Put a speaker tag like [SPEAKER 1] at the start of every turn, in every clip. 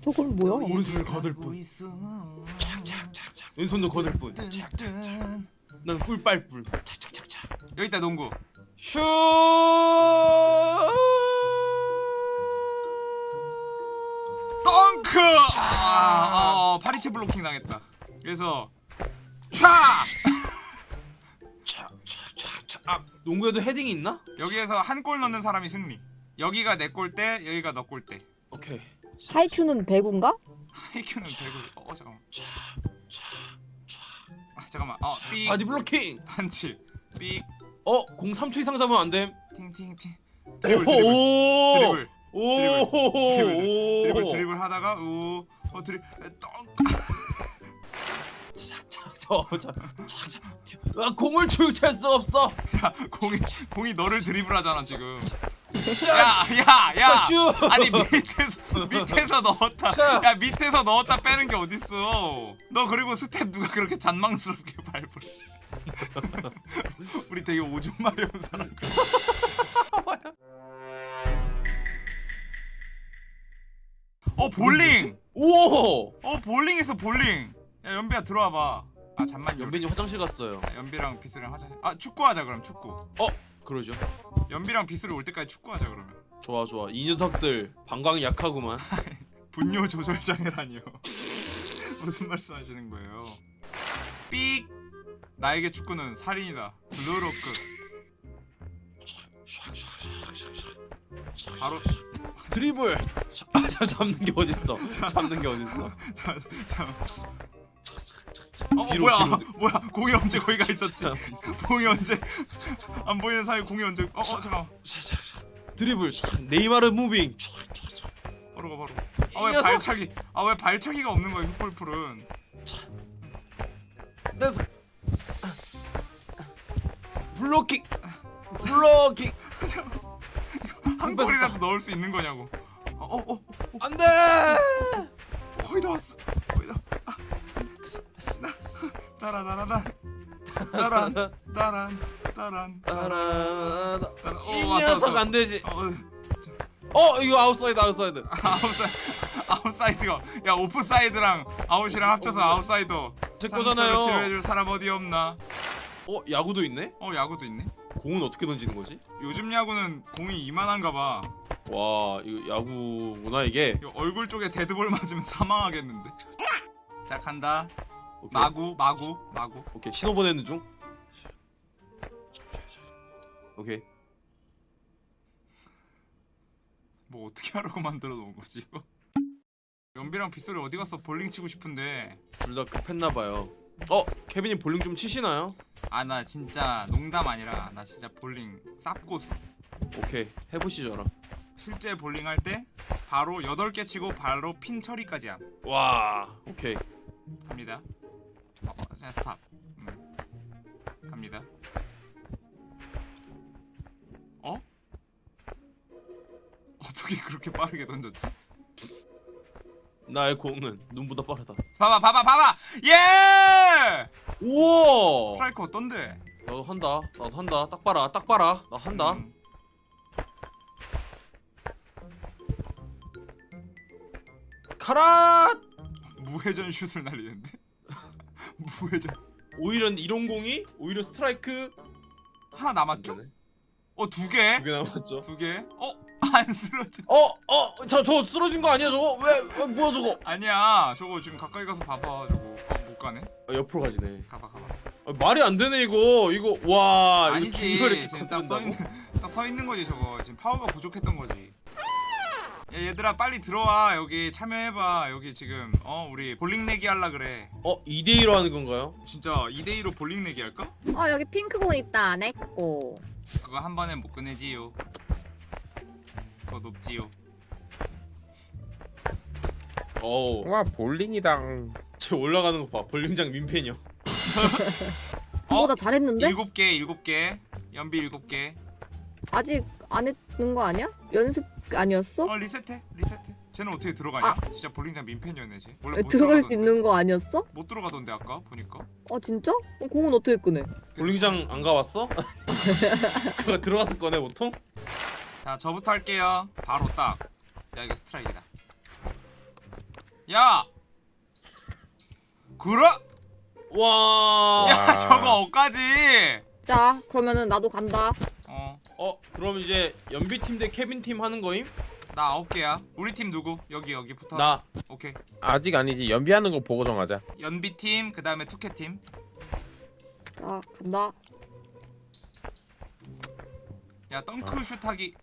[SPEAKER 1] 저건 뭐야?
[SPEAKER 2] 오른손을 거들 뿐. 착착착착. 왼손도 거들 뿐. 착착착. 난 꿀 빨 뿐. 착착착착.
[SPEAKER 3] 여기 있다 농구
[SPEAKER 2] 슛.
[SPEAKER 3] 덩크! 아, 어, 파리채 블로킹 당했다. 그래서 촤!
[SPEAKER 2] 착착착착. 아, 농구에도 헤딩이 있나?
[SPEAKER 3] 여기에서 한 골 넣는 사람이 승리. 여기가 내 골대, 여기가 너 골대.
[SPEAKER 2] 오케이.
[SPEAKER 1] 하이큐는 배구인가?
[SPEAKER 3] 하이큐는 배구. 어, 잠깐만. 아, 잠깐만. 어, 삑.
[SPEAKER 2] 바디 블로킹.
[SPEAKER 3] 반치. 삑.
[SPEAKER 2] 어, 공 3초 이상 잡으면 안 됨.
[SPEAKER 3] 팅팅팅. 드리블 드리블.
[SPEAKER 2] 오.
[SPEAKER 3] 드리블.
[SPEAKER 2] 오.
[SPEAKER 3] 드리블
[SPEAKER 2] 오.
[SPEAKER 3] 드리블 하다가 우. 어, 드리 덩.
[SPEAKER 2] 저저저저 아, 공을 출찰 수 없어.
[SPEAKER 3] 야, 공이 공이 너를 드리블하잖아, 지금.
[SPEAKER 2] 자,
[SPEAKER 3] 야, 야, 야.
[SPEAKER 2] 슛.
[SPEAKER 3] 아니 밑에서 밑에서 넣었다.
[SPEAKER 2] 자.
[SPEAKER 3] 야 밑에서 넣었다 빼는 게 어딨어? 너 그리고 스텝 누가 그렇게 잔망스럽게 밟을? 우리 되게 오줌 마려운 사람. 어 볼링.
[SPEAKER 2] 오.
[SPEAKER 3] 어 볼링에서 볼링. 야 연비야 들어와봐. 아 잠만 연
[SPEAKER 2] 연빈이 화장실 갔어요.
[SPEAKER 3] 연비랑 비스랑 하자. 아 축구하자 그럼 축구.
[SPEAKER 2] 그러죠.
[SPEAKER 3] 연비랑 비스를 올 때까지 축구하자 그러면.
[SPEAKER 2] 좋아 좋아. 이 녀석들 방광이 약하구만.
[SPEAKER 3] 분뇨 조절 장애라니요. 무슨 말씀하시는 거예요? 삑. 나에게 축구는 살인이다. 블루로크. 바로
[SPEAKER 2] 드리블. 아, 참 잡는 게 어딨어? 잡는 게 어딨어?
[SPEAKER 3] 자, 자. 어, 어
[SPEAKER 2] 뒤로,
[SPEAKER 3] 뭐야?
[SPEAKER 2] 뒤로.
[SPEAKER 3] 뭐야? 공이 언제 거기 가 있었지?
[SPEAKER 2] 참.
[SPEAKER 3] 공이 언제 안 보이는 사이 공이 언제? 어, 어 잠깐.
[SPEAKER 2] 드리블. 네이마르 moving.
[SPEAKER 3] 바로 가 바로.
[SPEAKER 2] 이
[SPEAKER 3] 아왜. 발차기? 아 왜 발차기가 없는 거야 휘볼풀은?
[SPEAKER 2] 댄스. 블로킹. 블로킹.
[SPEAKER 3] 한 골이라도 넣을 수 있는 거냐고. 어, 어, 어,
[SPEAKER 2] 안돼.
[SPEAKER 3] 거의 다 왔어. 거의 다. 따라라라란. 따란, 따란, 따란, 따란. 어,
[SPEAKER 2] 이 녀석 안 되지.
[SPEAKER 3] 왔어. 어,
[SPEAKER 2] 어 이거 아웃사이드 아웃사이드.
[SPEAKER 3] 아웃사이드, 아웃사이드가. 야 오프사이드랑 아웃이랑 합쳐서 아웃사이더.
[SPEAKER 2] 제
[SPEAKER 3] 상처를
[SPEAKER 2] 거잖아요.
[SPEAKER 3] 치료해줄 사람 어디 없나?
[SPEAKER 2] 어 야구도 있네.
[SPEAKER 3] 어 야구도 있네.
[SPEAKER 2] 공은 어떻게 던지는 거지?
[SPEAKER 3] 요즘 야구는 공이 이만한가 봐.
[SPEAKER 2] 와 이거 야구구나 이게.
[SPEAKER 3] 이거 얼굴 쪽에 데드볼 맞으면 사망하겠는데. 자 간다.
[SPEAKER 2] 오케이.
[SPEAKER 3] 마구, 마구, 마구.
[SPEAKER 2] 오케이 신호 보내는 중. 오케이.
[SPEAKER 3] 뭐 어떻게 하라고 만들어 놓은 거지 이거? 연비랑 빗소리 어디 갔어? 볼링 치고 싶은데.
[SPEAKER 2] 둘 다 급했나 봐요. 어 케빈이 볼링 좀 치시나요?
[SPEAKER 3] 아 나 진짜 농담 아니라 나 진짜 볼링 쌉고수.
[SPEAKER 2] 오케이 해보시죠라.
[SPEAKER 3] 실제 볼링 할 때 바로 8개 치고 바로 핀 처리까지 함.
[SPEAKER 2] 와 오케이.
[SPEAKER 3] 갑니다. 어, 어, 그냥 스탑. 음. 갑니다. 어? 어떻게 그렇게 빠르게 던졌지?
[SPEAKER 2] 나의 공은 눈보다 빠르다.
[SPEAKER 3] 봐봐 봐봐 봐봐! 예!
[SPEAKER 2] 우와.
[SPEAKER 3] 스트라이크 어떤데?
[SPEAKER 2] 나도 한다. 나도 한다. 딱 봐라. 딱 봐라. 나 한다.
[SPEAKER 3] 음.
[SPEAKER 2] 카라.
[SPEAKER 3] 무회전 슛을 날리는데? 무회전
[SPEAKER 2] 오히려 이런 공이 오히려 스트라이크
[SPEAKER 3] 하나 남았죠? 어 두 개?
[SPEAKER 2] 두 개 남았죠.
[SPEAKER 3] 두 개? 어? 안 쓰러진
[SPEAKER 2] 어, 어, 저, 저 쓰러진 거 아니야, 저거? 왜, 왜 뭐야, 저거?
[SPEAKER 3] 아니야 저거 지금 가까이 가서 봐봐 저거 어, 못 가네?
[SPEAKER 2] 어, 옆으로 가지네.
[SPEAKER 3] 가봐 가봐
[SPEAKER 2] 어, 말이 안 되네, 이거. 이거, 와, 이거
[SPEAKER 3] 아니지
[SPEAKER 2] 이렇게
[SPEAKER 3] 지금 딱서
[SPEAKER 2] 건드린다고?
[SPEAKER 3] 있는 딱 서 있는 거지 저거 지금 파워가 부족했던 거지 야 얘들아 빨리 들어와 여기 참여해봐 여기 지금 어 우리 볼링 내기 할라 그래
[SPEAKER 2] 어, 2대2로 하는 건가요?
[SPEAKER 3] 진짜 2대2로 볼링 내기 할까?
[SPEAKER 1] 어 여기 핑크공 있다 내꺼
[SPEAKER 3] 그거 한 번에 못 끝내지요 그거 높지요
[SPEAKER 2] 어우,
[SPEAKER 4] 와 볼링이당
[SPEAKER 2] 저 올라가는 거 봐. 볼링장 민폐녀.
[SPEAKER 3] 어?
[SPEAKER 1] 어? 나 잘했는데?
[SPEAKER 3] 일곱 개 일곱 개 연비 일곱 개
[SPEAKER 1] 아직 안 했는 거 아니야? 연습 아니었어?
[SPEAKER 3] 어 리셋해 리셋해 쟤는 어떻게 들어가냐? 진짜 볼링장 민폐녀네 쟤 원래
[SPEAKER 1] 에,
[SPEAKER 3] 못
[SPEAKER 1] 들어갈 수
[SPEAKER 3] 들어가던데.
[SPEAKER 1] 있는 거 아니었어?
[SPEAKER 3] 못 들어가던데 아까 보니까
[SPEAKER 1] 어 진짜? 그럼 공은 어떻게 끄네?
[SPEAKER 2] 볼링장 안 가봤어? 그거 들어갔을 거네, 보통?
[SPEAKER 3] 자 저부터 할게요 바로 딱야 이거 스트라이크다 야 그래
[SPEAKER 2] 와.
[SPEAKER 3] 야
[SPEAKER 4] 와.
[SPEAKER 3] 저거 어까지
[SPEAKER 1] 자 그러면은 나도 간다
[SPEAKER 3] 어
[SPEAKER 2] 그럼 이제 연비 팀 대 케빈 팀 하는 거임?
[SPEAKER 3] 아홉 개야. 우리 팀 누구? 여기 여기부터
[SPEAKER 2] 나.
[SPEAKER 3] 오케이.
[SPEAKER 4] 아직 아니지. 연비하는 거 보고 정하자.
[SPEAKER 3] 연비 팀 그 다음에 투캐 팀야
[SPEAKER 1] 자 간다.
[SPEAKER 3] 덩크 슛하기.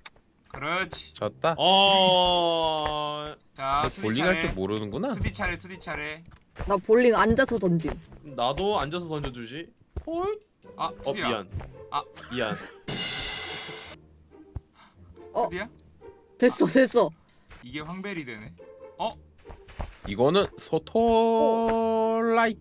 [SPEAKER 3] 그렇지.
[SPEAKER 4] 졌다?
[SPEAKER 2] 어.
[SPEAKER 3] 자 투디
[SPEAKER 4] 볼링 할
[SPEAKER 3] 차례.
[SPEAKER 4] 줄 모르는구나.
[SPEAKER 3] 투디 차례 투디 차례.
[SPEAKER 1] 나 볼링 앉아서 던짐.
[SPEAKER 2] 나도 앉아서 던져주지. 헐.
[SPEAKER 3] 아
[SPEAKER 2] 어
[SPEAKER 3] 투디야.
[SPEAKER 2] 미안.
[SPEAKER 3] 아.
[SPEAKER 2] 미안.
[SPEAKER 1] 어.
[SPEAKER 3] 투디야
[SPEAKER 1] 됐어 됐어
[SPEAKER 3] 이게 황벨이 되네
[SPEAKER 4] 이거는 소토라이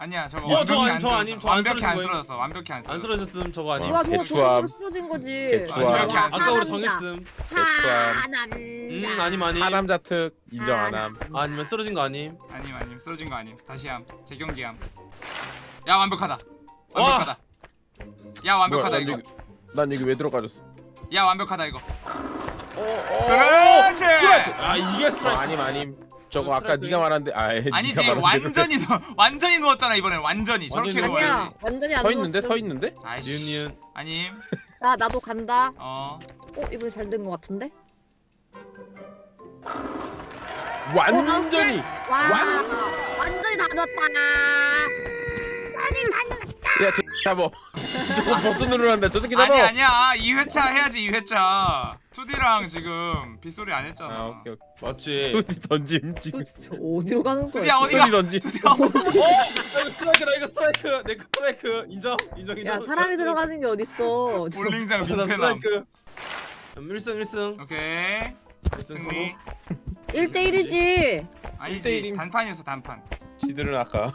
[SPEAKER 3] 아니야 저거
[SPEAKER 2] 어, 저
[SPEAKER 3] 완벽히
[SPEAKER 2] 안저 아님,
[SPEAKER 3] 쓰러졌어
[SPEAKER 2] 저 안
[SPEAKER 3] 완벽히 안
[SPEAKER 2] 쓰러진 거예요.
[SPEAKER 3] 쓰러졌어 완벽히 안
[SPEAKER 2] 안
[SPEAKER 3] 쓰러졌어
[SPEAKER 2] 쓰러졌음 저거 아님.
[SPEAKER 1] 우와 저거
[SPEAKER 4] 개추함.
[SPEAKER 1] 저거 쓰러진 거지
[SPEAKER 4] 개추함.
[SPEAKER 3] 완벽히
[SPEAKER 2] 아까
[SPEAKER 3] 안
[SPEAKER 2] 아까 우리. 정했음.
[SPEAKER 1] 하남자
[SPEAKER 2] 음 아님 아님.
[SPEAKER 4] 하남 자 특 인정 안함
[SPEAKER 2] 아니면 쓰러진 거 아님.
[SPEAKER 3] 아님 아님 쓰러진 거 아님 다시 함 재경기 함 야 완벽하다
[SPEAKER 2] 와.
[SPEAKER 3] 완벽하다 야 완벽하다
[SPEAKER 4] 뭐야,
[SPEAKER 3] 이거.
[SPEAKER 4] 난 여기- 난 여기 왜 들어가졌어?
[SPEAKER 3] 야 완벽하다 이거.
[SPEAKER 2] 어.
[SPEAKER 3] 그렇지!
[SPEAKER 2] 아 이게
[SPEAKER 4] 어,
[SPEAKER 2] 스트라이크.
[SPEAKER 4] 아님 아님. 저거 아까. 네가 말한데 아
[SPEAKER 3] 아니지
[SPEAKER 4] 네가 말한 대로
[SPEAKER 3] 완전히 누 완전히 누웠잖아 이번엔. 완전히. 저렇게
[SPEAKER 2] 완전히
[SPEAKER 3] 누워야지
[SPEAKER 1] 아니야. 완전히
[SPEAKER 4] 안서 있는데?
[SPEAKER 1] 누웠어.
[SPEAKER 4] 서 있는데?
[SPEAKER 3] 아이씨.
[SPEAKER 2] 니은 니은.
[SPEAKER 3] 아님.
[SPEAKER 1] 자 나도 간다.
[SPEAKER 3] 어.
[SPEAKER 1] 어 이번에 잘된거 같은데?
[SPEAKER 4] 완전히!
[SPEAKER 1] 와
[SPEAKER 4] 완-
[SPEAKER 1] 완전히 다 넣었다.
[SPEAKER 4] 야 저, 잡어 저거 버튼 누르란다 저 새끼 잡어
[SPEAKER 3] 아니 아니야. 2회차 해야지 2회차. 투디랑 지금 빗소리 안 했잖아.
[SPEAKER 4] 아 오케이 오케이.
[SPEAKER 2] 맞지.
[SPEAKER 4] 투디 던짐 지금.
[SPEAKER 1] 또 진짜 어디로 가는 거야
[SPEAKER 3] 투디야 어디가?
[SPEAKER 4] 투디 던짐.
[SPEAKER 3] 투디야
[SPEAKER 2] 어? 나 이거 스트라이크다 이거 스트라이크. 내 거 스트라이크. 인정. 인정 인정.
[SPEAKER 1] 야 사람이 들어가는 게 어딨어.
[SPEAKER 3] 볼링장
[SPEAKER 2] 나
[SPEAKER 3] 민폐남.
[SPEAKER 2] 스트라이크. 1승 1승.
[SPEAKER 3] 오케이.
[SPEAKER 2] 1승
[SPEAKER 3] 승리.
[SPEAKER 1] 1대1이지.
[SPEAKER 3] 아니지
[SPEAKER 4] 일대일임.
[SPEAKER 3] 단판이었어 단판.
[SPEAKER 4] 지들은 아까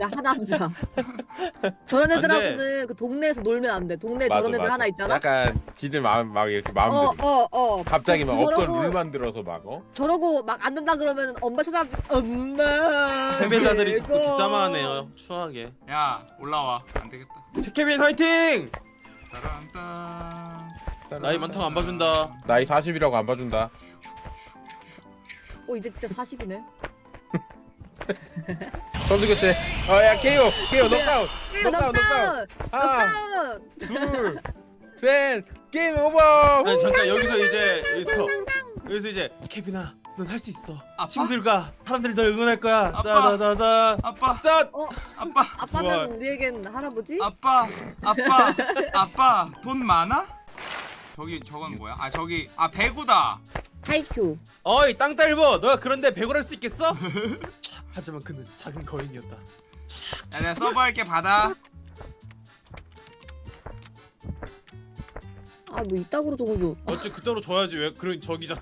[SPEAKER 1] 야 하남자 저런
[SPEAKER 2] 안
[SPEAKER 1] 애들하고는 그 동네에서 놀면 안 돼 동네 에
[SPEAKER 4] 맞아,
[SPEAKER 1] 저런 애들
[SPEAKER 4] 맞아.
[SPEAKER 1] 하나 있잖아
[SPEAKER 4] 약간 지들 마음 막 이렇게 마음대로
[SPEAKER 1] 어어어
[SPEAKER 4] 갑자기 막 없던
[SPEAKER 1] 저러고-
[SPEAKER 4] 룰 만들어서 막 어?
[SPEAKER 1] 저러고 막 안 된다 그러면 엄마 찾아 엄마
[SPEAKER 2] 패배자들이 자꾸
[SPEAKER 1] 이거.
[SPEAKER 2] 뒷담화하네요. 추하게.
[SPEAKER 3] 야 올라와 안 되겠다
[SPEAKER 2] 최케빈 화이팅!
[SPEAKER 3] 따란딴
[SPEAKER 2] 나이 많다고 안 봐준다.
[SPEAKER 4] 나이 40이라고 안 봐준다
[SPEAKER 1] 어 이제 진짜 40이네
[SPEAKER 4] 선수 교체 어야 케이오 케이오 녹아웃 녹아웃
[SPEAKER 1] 넉다운
[SPEAKER 4] 하나
[SPEAKER 1] 넉다운
[SPEAKER 4] 둘셋 game over
[SPEAKER 2] 아니 잠깐 여기서 이제 여기서 여기서 이제 케빈아 넌 할 수 있어.
[SPEAKER 3] 아빠?
[SPEAKER 2] 친구들과 사람들이 널 응원할 거야.
[SPEAKER 3] 아빠?
[SPEAKER 2] 자자자자.
[SPEAKER 3] 아빠
[SPEAKER 2] 짠!
[SPEAKER 1] 어
[SPEAKER 3] 아빠
[SPEAKER 1] 아빠면. 우리에겐 할아버지
[SPEAKER 3] 아빠 아빠 아빠 돈 많아? 저기 저건 뭐야? 아 저기 아 배구다.
[SPEAKER 1] 하이큐.
[SPEAKER 2] 어이 땅딸보 너가 그런데 배구를 할 수 있겠어? 차, 하지만 그는 작은 거인이었다.
[SPEAKER 3] 야 내가 서버할게 받아.
[SPEAKER 1] 아 뭐 이따구로 적어줘.
[SPEAKER 2] 어찌 그대로 줘야지. 왜 그런 저기잖아.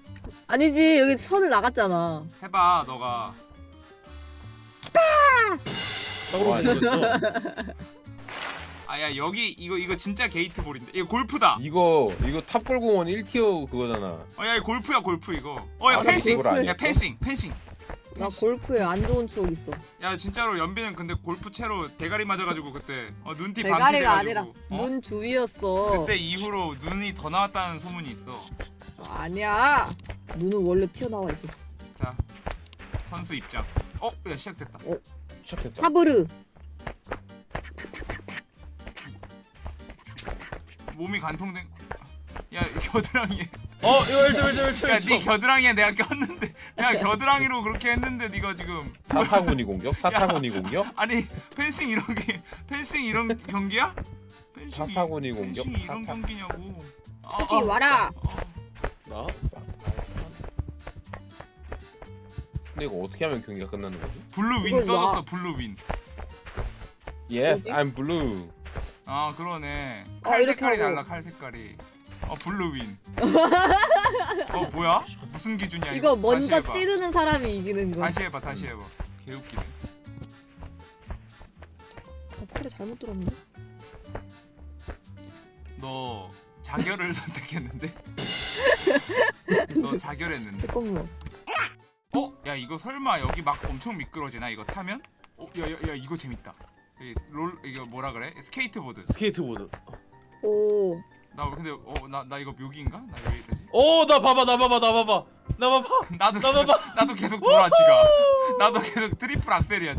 [SPEAKER 1] 아니지 여기 선을 나갔잖아.
[SPEAKER 3] 해봐 너가.
[SPEAKER 4] 와.
[SPEAKER 3] 아야 여기 이거 이거 진짜 게이트볼인데. 이거 골프다.
[SPEAKER 4] 이거 이거 탑골공원 1티어 그거잖아.
[SPEAKER 3] 어야 이거 골프야 골프 이거. 어야
[SPEAKER 4] 아,
[SPEAKER 3] 펜싱?
[SPEAKER 4] 야?
[SPEAKER 3] 펜싱 펜싱.
[SPEAKER 1] 나 골프에 안 좋은 추억 있어.
[SPEAKER 3] 야 진짜로 연비는 근데 골프 채로 대가리 맞아가지고 그때. 어, 눈티
[SPEAKER 1] 대가리가
[SPEAKER 3] 돼가지고.
[SPEAKER 1] 아니라
[SPEAKER 3] 어?
[SPEAKER 1] 눈 주위였어.
[SPEAKER 3] 그때 이후로 눈이 더 나왔다는 소문이 있어.
[SPEAKER 1] 아니야. 눈은 원래 튀어나와 있었어.
[SPEAKER 3] 자 선수 입장. 어 야 시작됐다.
[SPEAKER 4] 시작했다.
[SPEAKER 1] 사브르
[SPEAKER 3] 몸이 간통된 야 겨드랑이
[SPEAKER 2] 어 이거 1점 1점 1점.
[SPEAKER 3] 야네 겨드랑이에 내가 꼈는데 내가 겨드랑이로 그렇게 했는데 네가 지금
[SPEAKER 4] 사타구니 공격 사타구니 공격
[SPEAKER 3] 아니 펜싱 이런 게 펜싱 이런 경기야? 펜싱 이-
[SPEAKER 4] 사타구니 공격
[SPEAKER 3] 펜싱 이런 경기냐고 아,
[SPEAKER 1] 새끼
[SPEAKER 3] 아,
[SPEAKER 1] 와라
[SPEAKER 2] 나?
[SPEAKER 4] 근데 이거 어떻게 하면 경기가 끝나는 거지?
[SPEAKER 1] blue win
[SPEAKER 3] 써줬어
[SPEAKER 1] 놔.
[SPEAKER 3] blue win
[SPEAKER 4] Yes? I'm blue.
[SPEAKER 3] 아 그러네.
[SPEAKER 1] 어,
[SPEAKER 3] 칼
[SPEAKER 1] 이렇게
[SPEAKER 3] 색깔이. 달라 칼 색깔이. 어 blue win. 어 뭐야? 무슨 기준이야
[SPEAKER 1] 이거
[SPEAKER 3] 다시
[SPEAKER 1] 먼저. 찌르는 사람이 이기는 거야.
[SPEAKER 3] 다시 해봐 다시 해봐. 개웃기네.
[SPEAKER 1] 어, 코를 잘못 들었네.
[SPEAKER 3] 너 자결을 선택했는데? 너 자결했는데?
[SPEAKER 1] 잠깐만
[SPEAKER 3] 어? 야 이거 설마 여기 막 엄청 미끄러지나? 이거 타면? 어? 야야야 이거 재밌다 롤 이거 뭐라 그래? 스케이트보드.
[SPEAKER 4] 스케이트보드.
[SPEAKER 1] 오.
[SPEAKER 3] 나 근데 어나나 이거 묘기인가? 나 왜 이러지?
[SPEAKER 4] 어, 나 봐봐, 나 봐봐, 나 봐봐, 나 봐봐.
[SPEAKER 3] 나도
[SPEAKER 4] 나
[SPEAKER 3] 계속
[SPEAKER 4] 봐봐.
[SPEAKER 3] 나도 계속 돌아 지가. 나도 계속 트리플 악셀이야.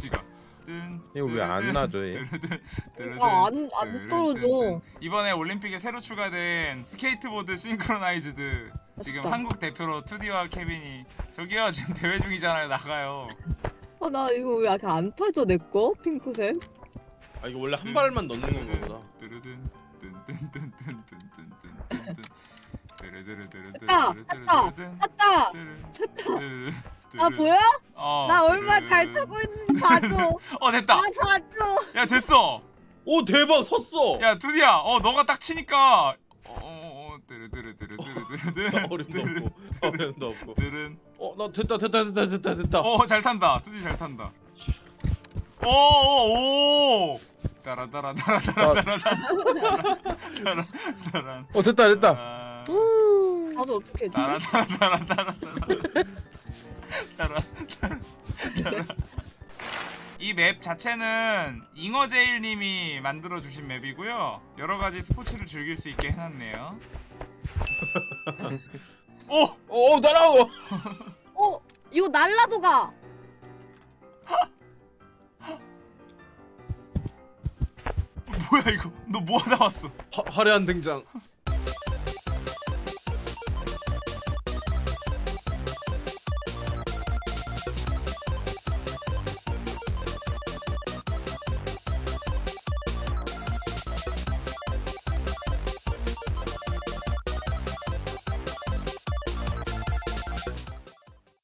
[SPEAKER 3] 뜬,
[SPEAKER 4] 이거 왜안 놔줘, 얘?
[SPEAKER 3] 뜨르든, 뜨르든,
[SPEAKER 1] 아, 안, 안 떨어져.
[SPEAKER 3] 이번에 올림픽에 새로 추가된 스케이트보드 싱크로나이즈드 지금
[SPEAKER 1] 맞다.
[SPEAKER 3] 한국 대표로 투디와 케빈이 저기요 지금 대회 중이잖아요 나가요.
[SPEAKER 1] 아, 나 이거 왜 아직 안 타져, 내 거? 핑크색?
[SPEAKER 4] 아, 이거 원래 한 발만 넣는 건가 보다.
[SPEAKER 1] 됐다, 됐다,
[SPEAKER 3] 뜨르르르르르
[SPEAKER 1] 탔다!
[SPEAKER 3] 뜨르르르르르
[SPEAKER 1] 아, 보여?
[SPEAKER 3] 어,
[SPEAKER 1] 나 얼마나
[SPEAKER 3] 뜨르르르.
[SPEAKER 1] 잘 타고 있는지 봐줘.
[SPEAKER 3] 어 됐다.
[SPEAKER 1] 아, 봐줘.
[SPEAKER 3] 야 됐어.
[SPEAKER 4] 오, 대박, 섰어.
[SPEAKER 3] 야 두디야, 어 너가 딱 치니까 어어어 뜨르르르르르르르
[SPEAKER 4] 어림도 없고, 어림도 없고.
[SPEAKER 3] 뜨른
[SPEAKER 4] 어, 나 됐다, 됐다, 됐다, 됐다, 됐다.
[SPEAKER 3] 어잘 탄다. 두디 잘 탄다. 오오오 따라따라 따라 따라 따라 따라 따라
[SPEAKER 4] 어, 됐다, 됐다.
[SPEAKER 3] 따라
[SPEAKER 1] 나도 어떻게 했지?
[SPEAKER 3] 따라 따라 따라 따라 따라 따라 이맵 자체는 잉어제일님이 만들어 주신 맵이고요. 여러 가지 스포츠를 즐길 수 있게 해놨네요. 오
[SPEAKER 4] 어, 날아오.
[SPEAKER 1] 어, 이거 날라도 가.
[SPEAKER 3] 뭐야 이거? 너 뭐 하다 왔어?
[SPEAKER 4] 화, 화려한 등장.